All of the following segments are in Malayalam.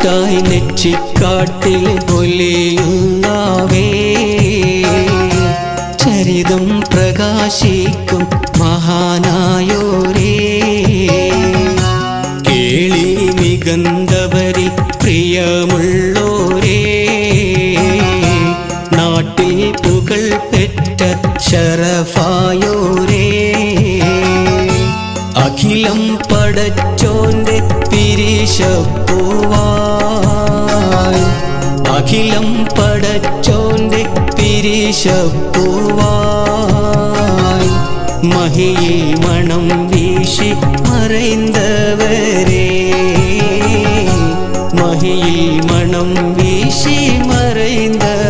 കൂട്ടായി നെച്ചിക്കാട്ടിൽ പൊലിയുന്നാവേ. ചരിതം പ്രകാശിക്കും മഹാനായോരേ. കേളി നിഗന്ധവരി പ്രിയമുള്ളോരേ. നാട്ടിൽ പുകൾ പെറ്റ ശരഫായോരേ. அகிலம் படச்சோன்று பிரிஷப்பூவாய். அகிலம் படச்சோன்று பிரிஷப்பூவாய். மகியில் மனம் வீசி மறைந்தவரே. மகியில் மனம் வீசி மறைந்தவர்.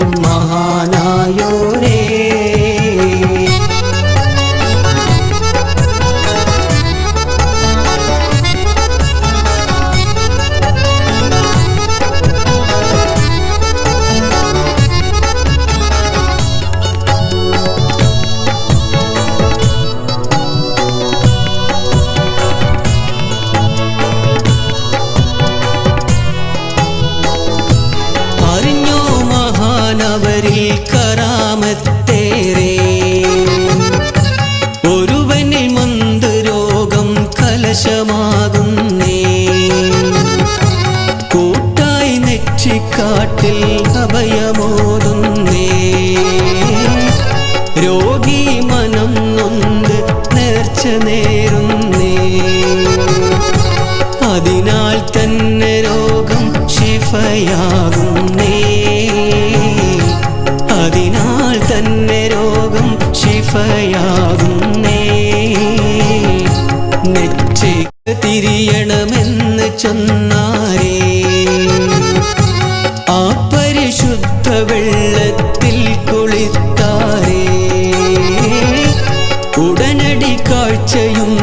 പ്രകാശിക്കും മഹാനായോരേ കലശമാകുന്നേ കൂട്ടായി നെച്ചിക്കാട്ടിൽ അഭയമോതുന്നേ. രോഗി മനം നൊന്ത് നേർച്ച നേരുന്നേ. അതിനാൽ തന്നെ രോഗം ശിഫയാകുന്നേ തിരിയണമെന്ന് ചൊന്നാരേ. ആ പരിശുദ്ധ വെള്ളത്തിൽ കുളിത്താരേ. ഉടനടി കാഴ്ചയും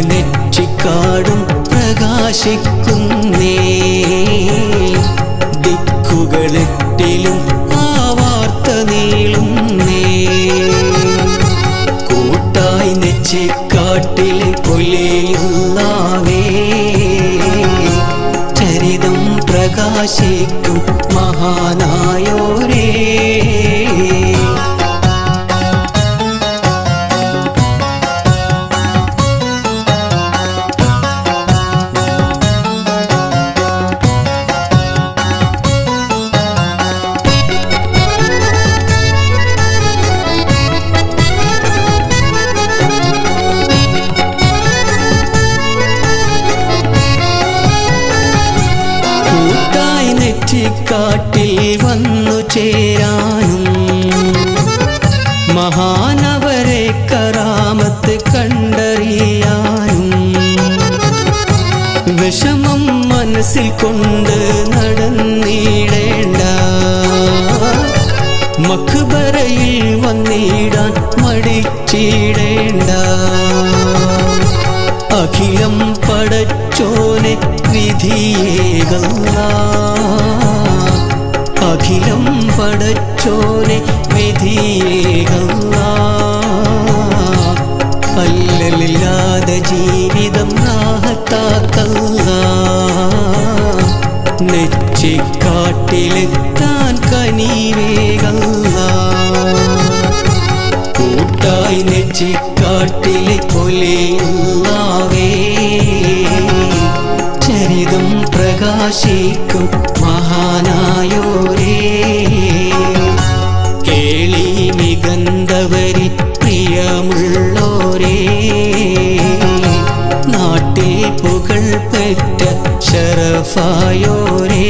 നെറ്റിക്കാടും പ്രകാശിക്കുന്നേ. ദിക്കുകളെട്ടിലും ആ വാർത്ത നീളുന്നേ. കൂട്ടായി നെച്ചിക്കാട്ടിൽ പൊലിയുന്നാവേ. ചരിതം പ്രകാശിക്കും മഹാനായോരേ. നെറ്റിക്കാട്ടിൽ വന്നു ചേരാനും മഹാനവരെ കറാമത്ത് കണ്ടറിയാനും വിഷമം മനസ്സിൽ കൊണ്ട് നടന്നിടേണ്ട. മക്ബറയിൽ വന്നിടാൻ മടിച്ചിടേണ്ട. അഖിലം പടച്ചോനെ വിധിയേകല്ല അഖിലം പടച്ചോനെ വിധിയേകല്ല. അല്ലലില്ലാതെ ജീവിതം നാഹത്താക്കല്ല. നെച്ചിക്കാട്ടിലെത്താൻ കനിവേകല്ല. കൂട്ടായി നെച്ചിക്കാട്ടിലെ പൊലിയുന്നാവേ ചരിതം പ്രകാശിക്കും മഹാനായോരേ. കേളി മികന്തവരി പ്രിയമുള്ളോരേ നാട്ടിൽ പുകൾ പെറ്റ ശരഫായോരേ.